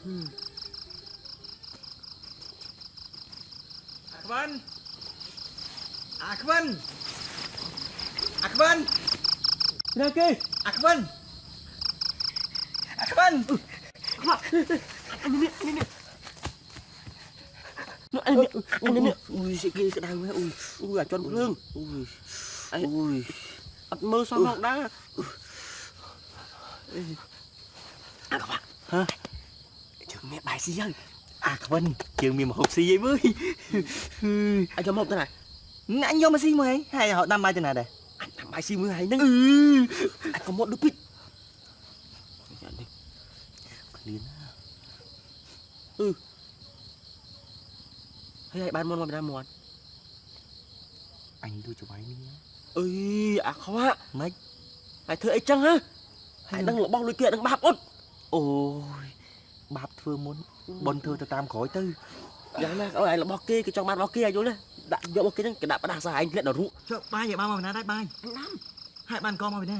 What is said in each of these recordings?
អាខ្វិនអាខ្វិនអាខ្វិនណាគេអាខ្វិនអាខ្វិនអញនេះអញនេះនោះអញនេះអញនេះអូយ មើលសោះមកដែរអាខ្វាក់ហ៎ជើងមានបាយស៊ីហើយអាខ្វិនយើងមានមហូបស៊ីអីមើលអញយកមកទៅណាអញយកមកស៊ីមើលហើយហើយហៅដាំបាយទៅណាដែរអញបាយស៊ីមើលហើយហ្នឹងអឺអញក៏មកដូចពីយ៉ានេះឃ្លានណាអឺហើយឲ្យបានមកមកពីណាមកអញទៅច្បាយនេះអើយអាខ្វាក់ម៉េចហើយធ្វើអីចឹងហ៎ហើយដឹងរបស់លុយគេដឹងបាបអត់អូយ បាបធ្វើមុនប៉ុនធ្វើទៅតាមក្រោយទៅយ៉ាងណាឲ្យឯងរបស់គេគេចង់បានរបស់គេឲ្យយល់ទេដាក់យករបស់គេហ្នឹងគេដាក់ផ្ដាសាឯងធ្លាក់ដល់រូបចុះបាយយកបានមកពីណាដែរបាយអញដាំហើយបានកមកពីណា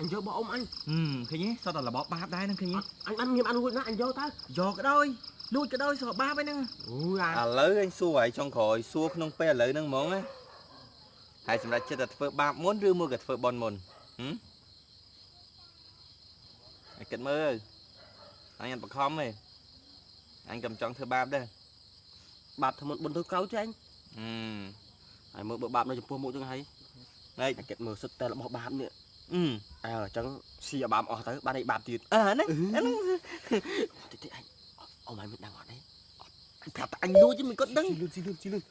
អញយករបស់អ៊ំអញហឹមឃើញទេសតតែរបបបាបដែរហ្នឹងឃើញទេអញបានមានបានរួចណាអញយកទៅយកក៏ដោយលួចក៏ដោយសបាបហ្នឹងអូយអាឥឡូវអញសួរឲ្យចុងក្រោយសួរក្នុងពេលឥឡូវហ្នឹងហ្មងណាហើយសម្រាប់ចិត្តតែធ្វើបាបមុនឬមួយក៏ធ្វើបន់មុនហឹមឲ្យគិតមើល អញអត់បខំទេអញក៏មិនចង់ធ្វើបាបដែរបាបធ្វើមុនបុនធ្វើក្រោយទេអញហឹមហើយមើលបើបាបនៅចំពោះមុខចឹងហើយណែអញគិតមើលសុទ្ធតែរបស់បាបនេះអឺអើអញ្ចឹងស៊ីឲ្យបាបអស់ទៅបានឲ្យបាបទៀតអើហ្នឹងហ្នឹងតិចតិចអញអ៊ំអញមិនដឹងអត់ទេអញប្រាប់តែអញលួចមិនគាត់ដឹងលឿនស៊ីលឿនស៊ីលឿន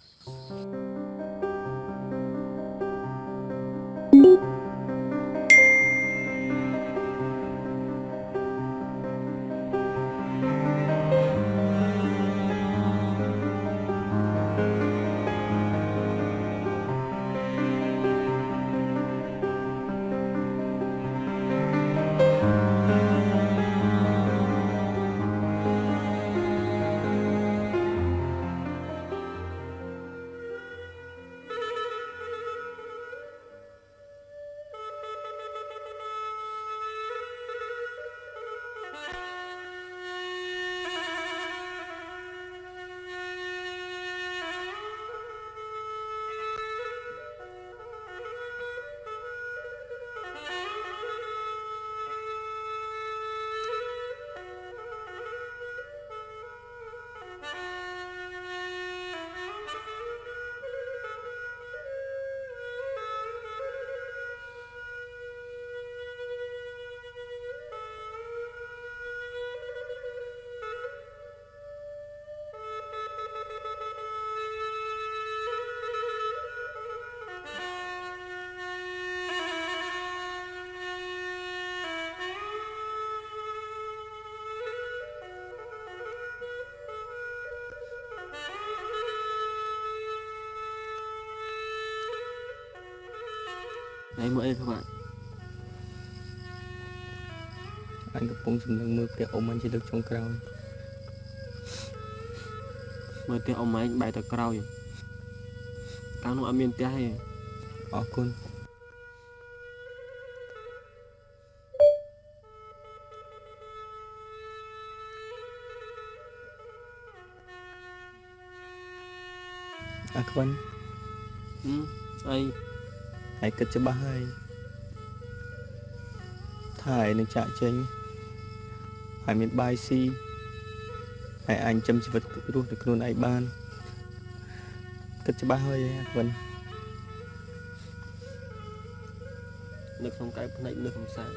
ហើយមើលអីខ្វាក់អញកំពុងសម្លឹងមើលផ្ទះអ៊ំអញជាលើកចុងក្រោយមើលផ្ទះអ៊ំឯងបែរទៅក្រោយកាលនោះអត់មានផ្ទះទេអរគុណអាខ្វិនហឹមអី ហើយគិតច្បាស់ហើយថាឯងនឹងចាក់ចេញហើយមានបាយស៊ីហើយអញចាំជីវិតរស់ទៅខ្លួនឯងបានគិតច្បាស់ហើយអាខ្វិននៅក្នុងកែវភ្នែកនៅក្នុងសាល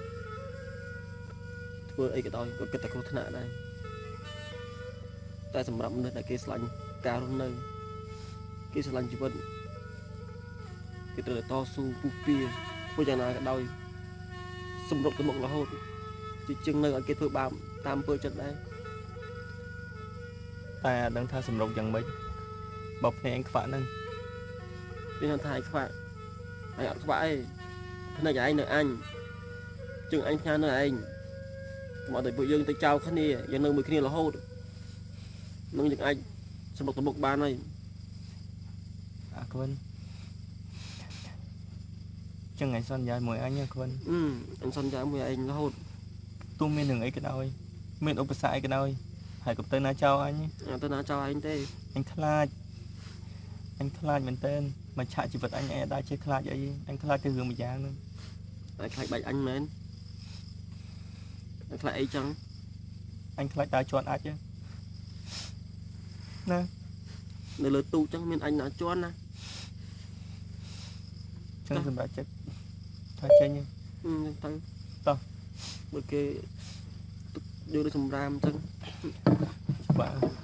ធ្វើអីក៏ដោយក៏គិតតែគ្រោះថ្នាក់ដែរតែសម្រាប់មនុស្សដែលគេស្រឡាញ់ការរស់នៅគេស្រឡាញ់ជីវិត គេត្រូវតែតស៊ូពុះពៀធ្វើយ៉ាងណាក៏ដោយសម្រុកទៅមុខរហូតជាជាងនៅឲ្យគេធ្វើបាបតាមអំពើចិត្តដែរតែអត់ដឹងថាសម្រុកយ៉ាងម៉េចបើភ្នែកអញខ្វាក់ហ្នឹងគេថាឯងខ្វាក់ឯងអត់ខ្វាក់អីភ្នែកឯងនៅអញជើងអញផ្ញើនៅឯងកុំឲ្យតែពួកយើងទៅចោលគ្នាយើងនៅមួយគ្នារហូតនឹងយើងអាចសម្រុកទៅមុខបានហើយអាខ្វិន ចឹងឯងសន្យាមួយអញអាខ្វិនអឺអញសន្យាមួយឯងរហូតទោះមានរឿងអីក៏ដោយមានឧបសគ្គអីក៏ដោយហើយកុំទៅណាចោលអញអត់ទៅណាចោលឯងទេអញខ្លាចអញខ្លាចមែនតើមកឆាក់ជីវិតអញអញអត់ដែរចេះខ្លាចអីអញខ្លាចទៅរឿងមួយយ៉ាងហ្នឹងតែខ្លាចបាច់អញមែនតែខ្លាចអីចឹងអញខ្លាចដើរជន់អាចទេណានៅលើទូកចឹងមានអញណាជន់ណាចឹងសម្រាប់ចិត្ត ថាចេញទេហឹមទៅតោះបើគេទុកយកទៅសម្រាមចឹងច្បាស់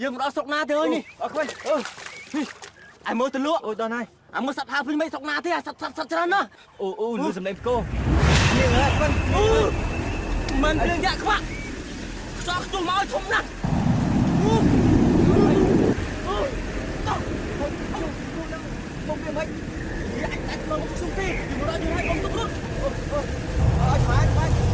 យើងមកដល់ស្រុកណាទៅហើយនេះអខ្វាក់អឺអាយមើលទៅលក់អូយដល់ហើយអាមើលសត្វហាភ្លេងមិនស្រុកណាទេអាសត្វសត្វសត្វច្រើនណាស់អូអូលឺសំឡេងផ្គរនេះហើយខ្វាក់អឺមិនភ្លេងយ៉ាក់ខ្វាក់ខ្សោះខ្ជុំមកឲ្យធំណាស់អឺអឺតោះមកវាមិនយ៉ាក់តែមកជុំទេយូរដល់យូរហើយកុំទុករត់អឺអើយស្បាយស្បា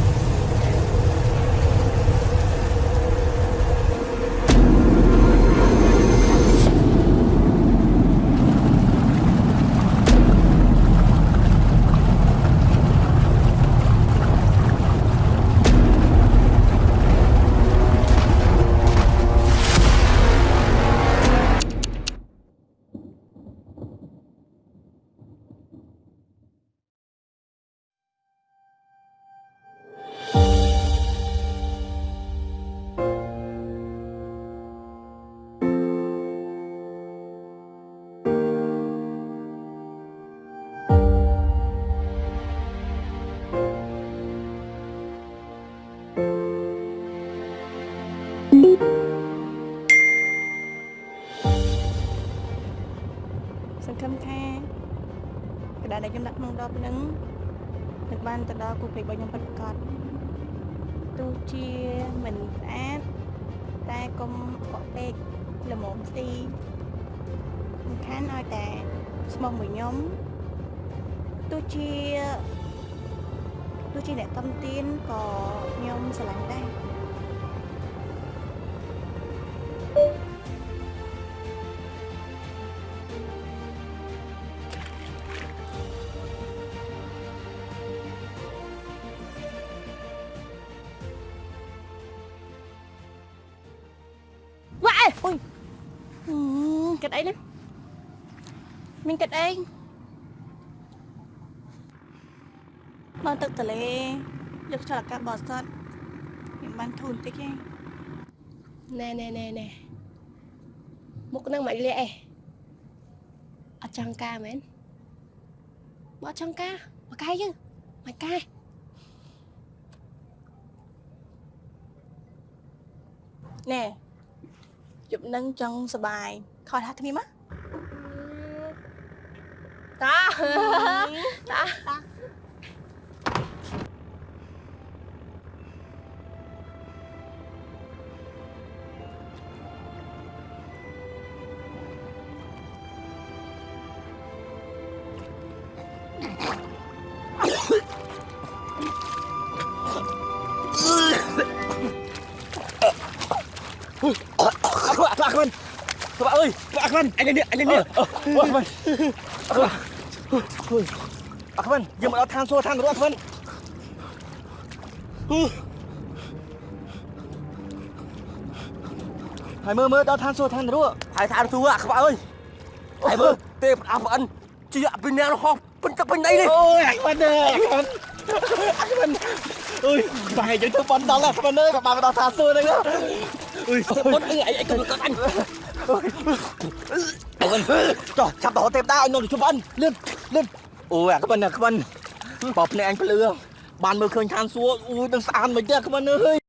សង្ឃឹមថាក្តារដែលខ្ញុំដាក់ក្នុងដបហ្នឹងនឹងបានទៅដល់គូពេករបស់ខ្ញុំពិតប្រាកដទោះជាមិនស្អាតតែកុំបកពេកល្មមស៊ីសំខាន់ឲ្យតែស្មោះមួយខ្ញុំទោះជាទោះជាអ្នកតំទានក៏ខ្ញុំស្រឡាញ់ដែរ គិតអីណាមានគិតអីមកទឹកទលេយកខ្យល់អាកាសបរិសុទ្ធខ្ញុំបានធូរបន្តិចឯងណែណែណែណែមុខនឹងមិនលាក់អេអត់ចង់ការមែនបើអត់ចង់ការមកកាយយើងមកកាយណែ ជប់នឹងចង់សបាយខលថាគ្នាមកតាតាអា វាក់អើយខ្វាក់ខ្វាក់អញនេះអញនេះខ្វាក់ខ្វាក់ខ្វាក់អាខ្វាក់យើងមកដល់ឋានសួគ៌ឋាននរកខ្វាក់ហើយមើលមើលដល់ឋានសួគ៌ឋាននរកហើយថាទូអាក្បាក់អើយហើយមើលទេផ្ដាប់ប្អិនជាពីអ្នករហោះពេញទឹកពេញដីនេះអូយអាខ្វិនអើយអាខ្វិនអាខ្វិនអើយបែរយើងធ្វើបន់ដល់អាខ្វិនអើយក៏បានដល់ឋានសួគ៌ហ្នឹងអើយបុនអីអីអីកំកាត់អញ អាខ្វិនចុះចាប់ដល់ទេពតាឲ្យនោះទៅជុំអិនលឿនលឿនអូយអាខ្វិនអាខ្វិនបបភ្នែកអញភ្លឺបានមើលឃើញឋានសួគ៌អូយនឹងស្អាតមិនទេអាខ្វិនអើយ